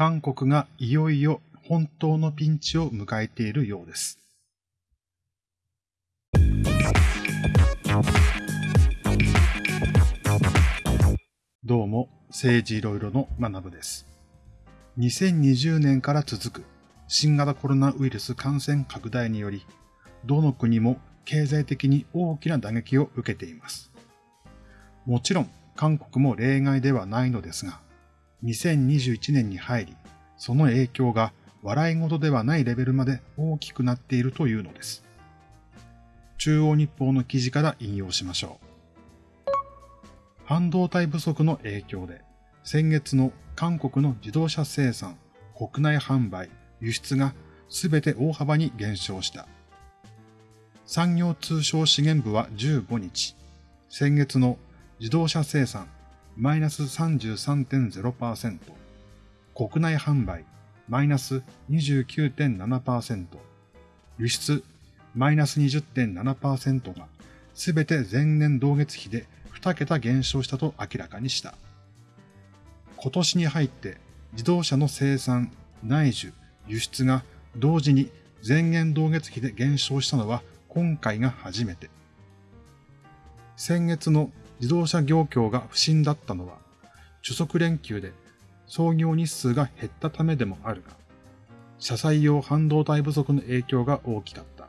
韓国がいよいよ本当のピンチを迎えているようです。どうも、政治いろいろの学部です。2020年から続く新型コロナウイルス感染拡大により、どの国も経済的に大きな打撃を受けています。もちろん、韓国も例外ではないのですが、2021年に入り、その影響が笑い事ではないレベルまで大きくなっているというのです。中央日報の記事から引用しましょう。半導体不足の影響で、先月の韓国の自動車生産、国内販売、輸出が全て大幅に減少した。産業通商資源部は15日、先月の自動車生産マイナス33.0%、国内販売マイナス29.7%、輸出マイナス20.7%がすべて前年同月比で2桁減少したと明らかにした。今年に入って自動車の生産、内需、輸出が同時に前年同月比で減少したのは今回が初めて。先月の自動車業況が不振だったのは、主足連休で創業日数が減ったためでもあるが、車載用半導体不足の影響が大きかった。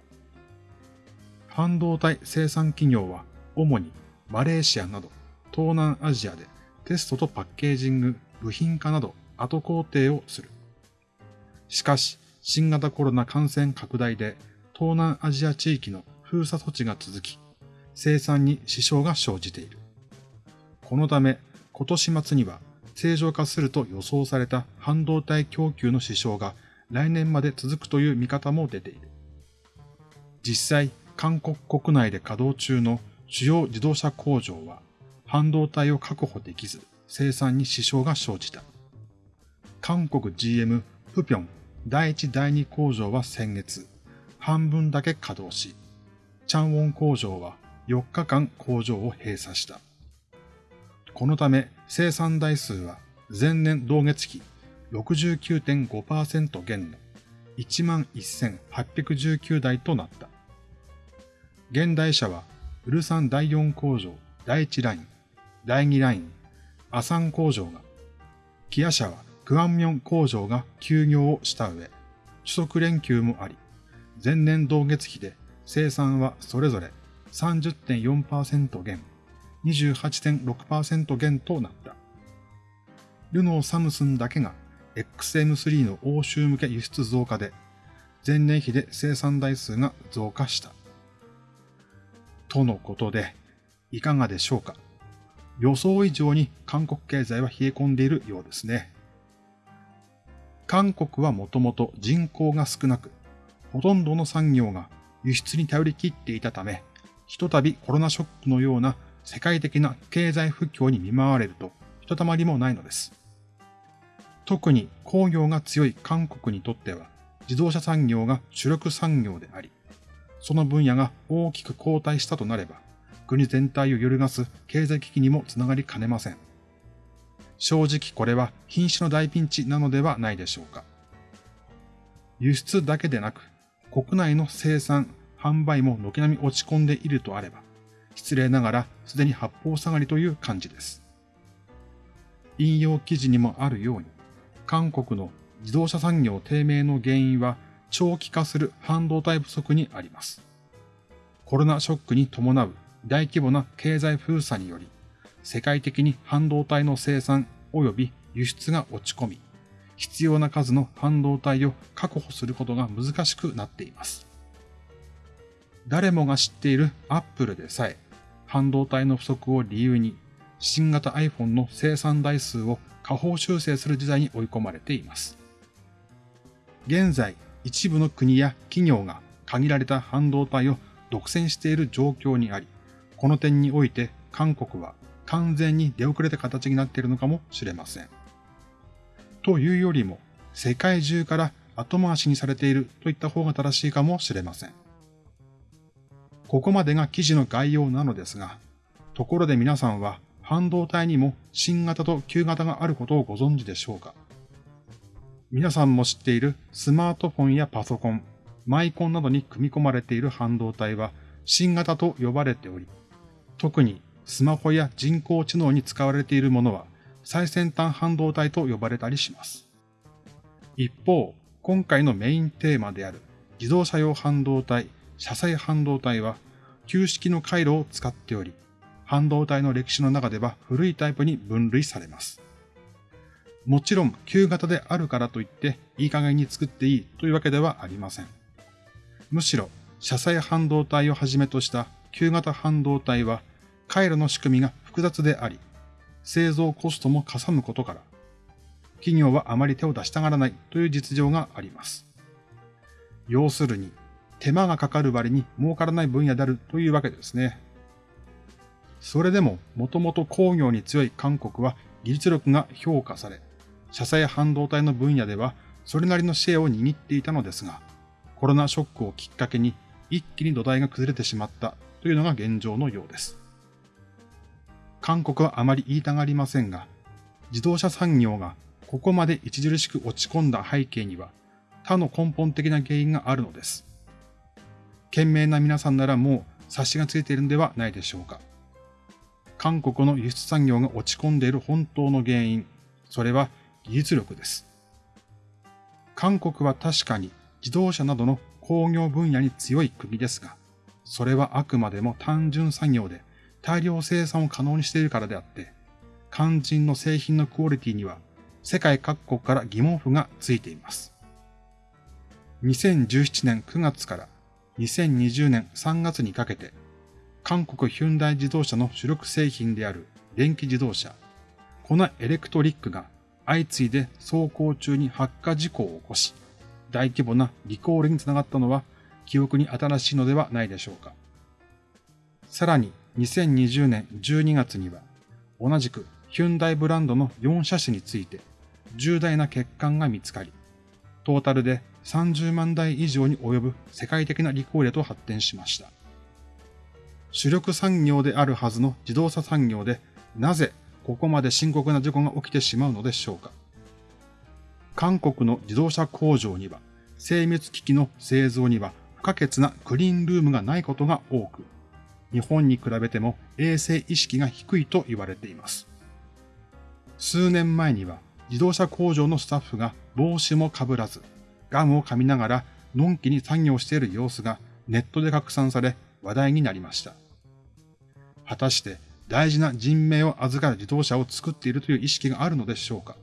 半導体生産企業は主にマレーシアなど東南アジアでテストとパッケージング、部品化など後工程をする。しかし、新型コロナ感染拡大で東南アジア地域の封鎖措置が続き、生産に支障が生じている。このため、今年末には正常化すると予想された半導体供給の支障が来年まで続くという見方も出ている。実際、韓国国内で稼働中の主要自動車工場は半導体を確保できず生産に支障が生じた。韓国 GM プピョン第1第2工場は先月半分だけ稼働し、チャンウォン工場は4日間工場を閉鎖した。このため生産台数は前年同月比69.5%減の11,819台となった。現代車はウルサン第4工場第1ライン、第2ライン、アサン工場が、キア社はクアンミョン工場が休業をした上、主足連休もあり、前年同月比で生産はそれぞれ30.4%減、28.6%減となった。ルノー・サムスンだけが XM3 の欧州向け輸出増加で、前年比で生産台数が増加した。とのことで、いかがでしょうか？予想以上に韓国経済は冷え込んでいるようですね。韓国はもともと人口が少なく、ほとんどの産業が輸出に頼り切っていたため、ひとたびコロナショックのような世界的な経済不況に見舞われるとひとたまりもないのです。特に工業が強い韓国にとっては自動車産業が主力産業であり、その分野が大きく後退したとなれば、国全体を揺るがす経済危機にもつながりかねません。正直これは品種の大ピンチなのではないでしょうか。輸出だけでなく、国内の生産、販売も軒並み落ち込んでいるとあれば、失礼ながらすでに八方下がりという感じです。引用記事にもあるように、韓国の自動車産業低迷の原因は長期化する半導体不足にあります。コロナショックに伴う大規模な経済封鎖により、世界的に半導体の生産及び輸出が落ち込み、必要な数の半導体を確保することが難しくなっています。誰もが知っている Apple でさえ、半導体の不足を理由に、新型 iPhone の生産台数を下方修正する時代に追い込まれています。現在、一部の国や企業が限られた半導体を独占している状況にあり、この点において韓国は完全に出遅れた形になっているのかもしれません。というよりも、世界中から後回しにされているといった方が正しいかもしれません。ここまでが記事の概要なのですが、ところで皆さんは半導体にも新型と旧型があることをご存知でしょうか？皆さんも知っているスマートフォンやパソコン、マイコンなどに組み込まれている半導体は新型と呼ばれており、特にスマホや人工知能に使われているものは最先端半導体と呼ばれたりします。一方、今回のメインテーマである自動車用半導体、車載半導体は旧式の回路を使っており、半導体の歴史の中では古いタイプに分類されます。もちろん旧型であるからといっていい加減に作っていいというわけではありません。むしろ車載半導体をはじめとした旧型半導体は回路の仕組みが複雑であり、製造コストもかさむことから、企業はあまり手を出したがらないという実情があります。要するに、手間がかかる割に儲からない分野であるというわけですね。それでも、もともと工業に強い韓国は技術力が評価され、車載半導体の分野ではそれなりのシェアを握っていたのですが、コロナショックをきっかけに一気に土台が崩れてしまったというのが現状のようです。韓国はあまり言いたがりませんが、自動車産業がここまで著しく落ち込んだ背景には他の根本的な原因があるのです。賢明な皆さんならもう察しがついているのではないでしょうか。韓国の輸出産業が落ち込んでいる本当の原因、それは技術力です。韓国は確かに自動車などの工業分野に強い国ですが、それはあくまでも単純作業で大量生産を可能にしているからであって、肝心の製品のクオリティには世界各国から疑問符がついています。2017年9月から2020年3月にかけて、韓国ヒュンダイ自動車の主力製品である電気自動車、コナエレクトリックが相次いで走行中に発火事故を起こし、大規模なリコールにつながったのは記憶に新しいのではないでしょうか。さらに2020年12月には同じくヒュンダイブランドの4車種について重大な欠陥が見つかり、トータルで30万台以上に及ぶ世界的なリコールへと発展しました。主力産業であるはずの自動車産業でなぜここまで深刻な事故が起きてしまうのでしょうか。韓国の自動車工場には、精密機器の製造には不可欠なクリーンルームがないことが多く、日本に比べても衛生意識が低いと言われています。数年前には自動車工場のスタッフが帽子もかぶらず、ガムを噛みながらのんきに作業している様子がネットで拡散され話題になりました。果たして大事な人命を預かる自動車を作っているという意識があるのでしょうか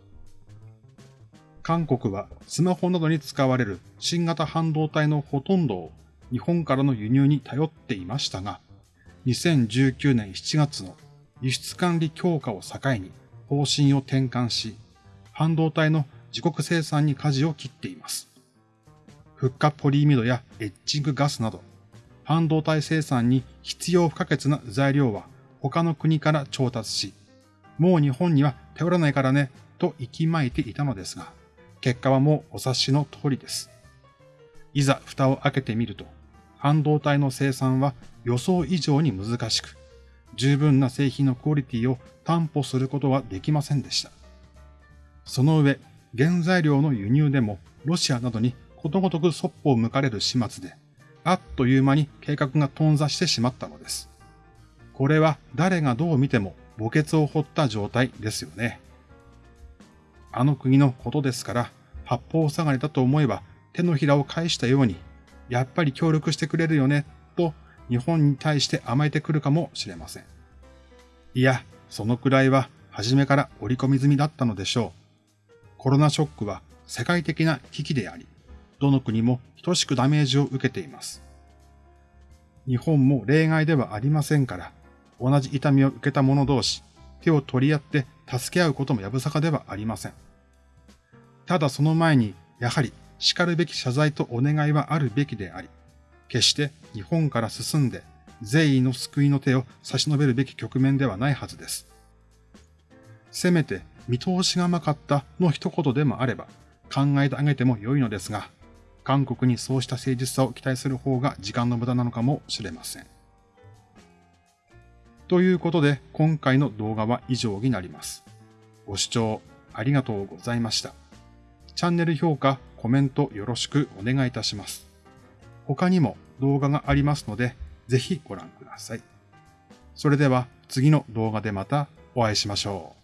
韓国はスマホなどに使われる新型半導体のほとんどを日本からの輸入に頼っていましたが、2019年7月の輸出管理強化を境に方針を転換し、半導体の自国生産に舵を切っています。フッ化ポリイミドやエッチングガスなど、半導体生産に必要不可欠な材料は他の国から調達し、もう日本には頼らないからね、と息巻いていたのですが、結果はもうお察しの通りです。いざ蓋を開けてみると、半導体の生産は予想以上に難しく、十分な製品のクオリティを担保することはできませんでした。その上、原材料の輸入でもロシアなどにことごとくそっぽを向かれる始末で、あっという間に計画が頓挫してしまったのです。これは誰がどう見ても墓穴を掘った状態ですよね。あの国のことですから、八方下がりだと思えば手のひらを返したように、やっぱり協力してくれるよね、と日本に対して甘えてくるかもしれません。いや、そのくらいは初めから織り込み済みだったのでしょう。コロナショックは世界的な危機であり、どの国も等しくダメージを受けています。日本も例外ではありませんから、同じ痛みを受けた者同士、手を取り合って助け合うこともやぶさかではありません。ただその前に、やはり叱るべき謝罪とお願いはあるべきであり、決して日本から進んで善意の救いの手を差し伸べるべき局面ではないはずです。せめて見通しが甘かったの一言でもあれば考えてあげても良いのですが、韓国にそうした誠実さを期待する方が時間の無駄なのかもしれません。ということで、今回の動画は以上になります。ご視聴ありがとうございました。チャンネル評価、コメントよろしくお願いいたします。他にも動画がありますので、ぜひご覧ください。それでは次の動画でまたお会いしましょう。